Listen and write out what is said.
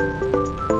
Música